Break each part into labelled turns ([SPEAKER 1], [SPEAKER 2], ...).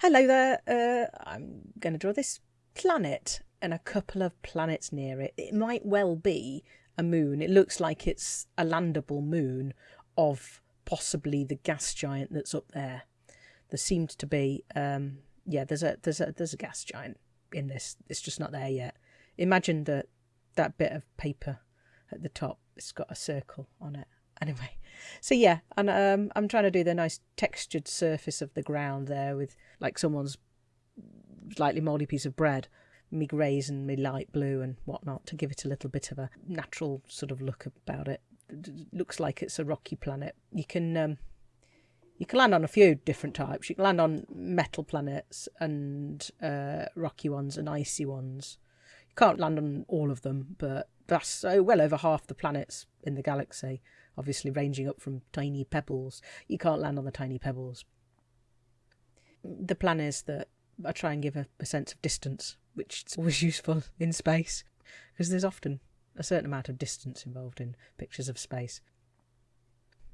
[SPEAKER 1] Hello there. Uh, I'm going to draw this planet and a couple of planets near it. It might well be a moon. It looks like it's a landable moon of possibly the gas giant that's up there. There seemed to be, um, yeah, there's a there's a there's a gas giant in this. It's just not there yet. Imagine that that bit of paper at the top. It's got a circle on it. Anyway, so yeah, and um, I'm trying to do the nice textured surface of the ground there with like someone's slightly mouldy piece of bread me greys and me light blue and whatnot to give it a little bit of a natural sort of look about it. it looks like it's a rocky planet. You can um, you can land on a few different types. You can land on metal planets and uh, rocky ones and icy ones. You can't land on all of them, but that's uh, well over half the planets in the galaxy. Obviously, ranging up from tiny pebbles. You can't land on the tiny pebbles. The plan is that I try and give a, a sense of distance which is always useful in space because there's often a certain amount of distance involved in pictures of space.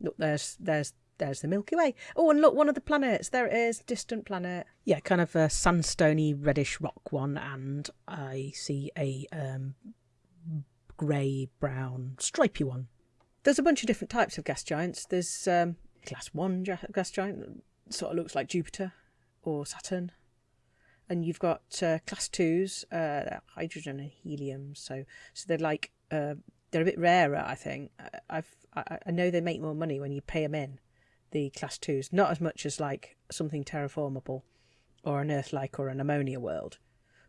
[SPEAKER 1] Look, there's there's there's the Milky Way. Oh, and look, one of the planets. There it is, distant planet. Yeah, kind of a sandstony reddish rock one, and I see a um, grey brown stripy one. There's a bunch of different types of gas giants. There's um, class one gas giant, sort of looks like Jupiter or Saturn and you've got uh, class twos, uh, hydrogen and helium. So, so they're like uh, they're a bit rarer. I think I've I, I know they make more money when you pay them in. The class twos, not as much as like something terraformable, or an Earth-like or an ammonia world,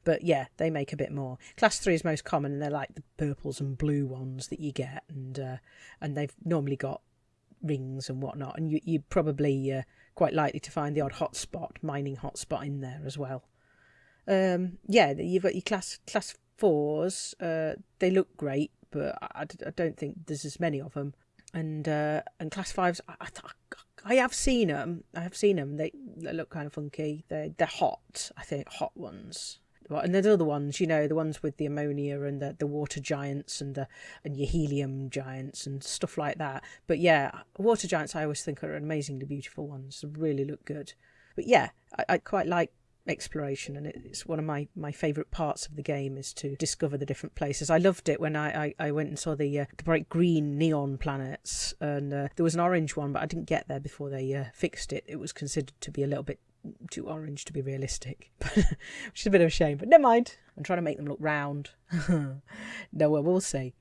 [SPEAKER 1] but yeah, they make a bit more. Class three is most common, and they're like the purples and blue ones that you get, and uh, and they've normally got rings and whatnot, and you you probably uh, quite likely to find the odd hotspot, mining hotspot in there as well um, yeah, you've got your class class fours. Uh, they look great, but I, I don't think there's as many of them. And uh, and class fives, I, I, I have seen them. I have seen them. They, they look kind of funky. They they're hot. I think hot ones. And there's other ones, you know, the ones with the ammonia and the, the water giants and the and your helium giants and stuff like that. But yeah, water giants I always think are amazingly beautiful ones. They really look good. But yeah, I, I quite like exploration and it's one of my my favorite parts of the game is to discover the different places i loved it when i i, I went and saw the uh, the bright green neon planets and uh, there was an orange one but i didn't get there before they uh, fixed it it was considered to be a little bit too orange to be realistic which is a bit of a shame but never mind. I'm trying to make them look round. No well we'll see.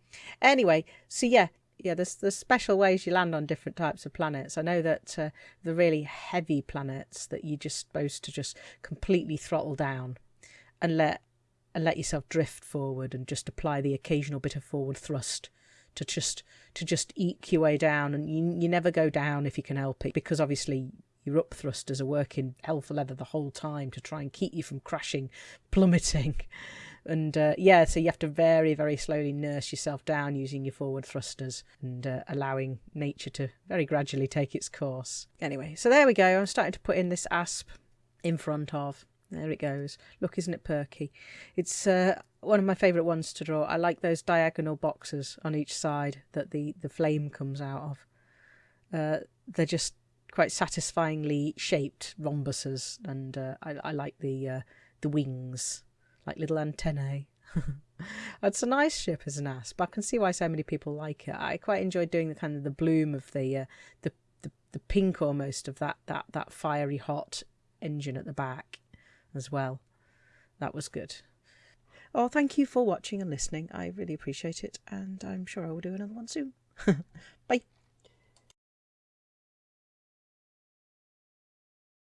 [SPEAKER 1] Anyway so yeah yeah, there's there's special ways you land on different types of planets. I know that uh, the really heavy planets that you're just supposed to just completely throttle down and let and let yourself drift forward and just apply the occasional bit of forward thrust to just to just eke your way down. And you you never go down if you can help it because obviously your up thrusters are working hell for leather the whole time to try and keep you from crashing, plummeting. And uh, yeah, so you have to very, very slowly nurse yourself down using your forward thrusters and uh, allowing nature to very gradually take its course. Anyway, so there we go. I'm starting to put in this asp in front of. There it goes. Look, isn't it perky? It's uh, one of my favourite ones to draw. I like those diagonal boxes on each side that the, the flame comes out of. Uh, they're just quite satisfyingly shaped rhombuses, and uh, I, I like the uh, the wings like little antennae. it's a nice ship as an asp. But I can see why so many people like it. I quite enjoyed doing the kind of the bloom of the uh, the, the the pink almost of that that that fiery hot engine at the back as well. That was good. Oh, thank you for watching and listening. I really appreciate it, and I'm sure I will do another one soon. Bye.